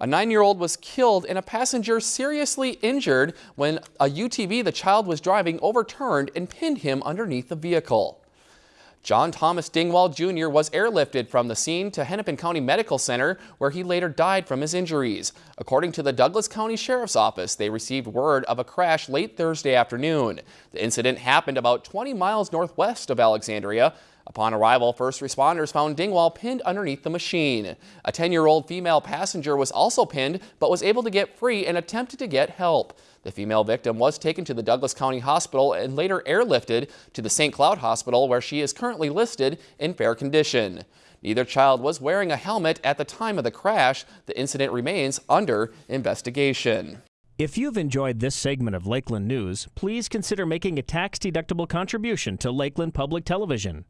A nine-year-old was killed and a passenger seriously injured when a UTV the child was driving overturned and pinned him underneath the vehicle. John Thomas Dingwall Jr. was airlifted from the scene to Hennepin County Medical Center, where he later died from his injuries. According to the Douglas County Sheriff's Office, they received word of a crash late Thursday afternoon. The incident happened about 20 miles northwest of Alexandria. Upon arrival, first responders found Dingwall pinned underneath the machine. A 10-year-old female passenger was also pinned, but was able to get free and attempted to get help. The female victim was taken to the Douglas County Hospital and later airlifted to the St. Cloud Hospital, where she is currently listed in fair condition. Neither child was wearing a helmet at the time of the crash. The incident remains under investigation. If you've enjoyed this segment of Lakeland News, please consider making a tax-deductible contribution to Lakeland Public Television.